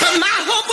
But my hope